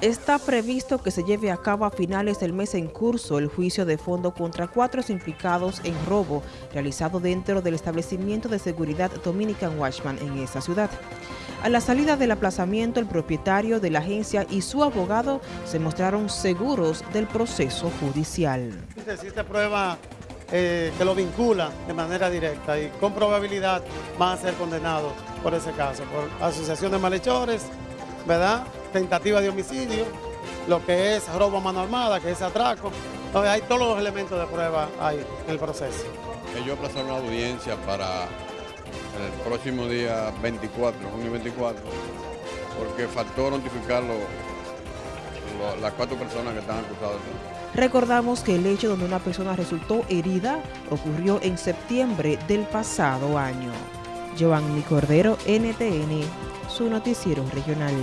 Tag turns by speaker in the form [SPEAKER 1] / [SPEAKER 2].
[SPEAKER 1] Está previsto que se lleve a cabo a finales del mes en curso el juicio de fondo contra cuatro implicados en robo realizado dentro del establecimiento de seguridad Dominican Watchman en esa ciudad. A la salida del aplazamiento, el propietario de la agencia y su abogado se mostraron seguros del proceso judicial.
[SPEAKER 2] Existe prueba eh, que lo vincula de manera directa y con probabilidad van a ser condenados por ese caso, por asociación de malhechores, ¿verdad? Tentativa de homicidio, lo que es robo a mano armada, que es atraco. Entonces hay todos los elementos de prueba ahí en el proceso.
[SPEAKER 3] Ellos aplazaron la audiencia para el próximo día 24, junio 24, porque faltó notificar las cuatro personas que están acusadas.
[SPEAKER 1] Recordamos que el hecho donde una persona resultó herida ocurrió en septiembre del pasado año. Giovanni Cordero, NTN, su noticiero regional.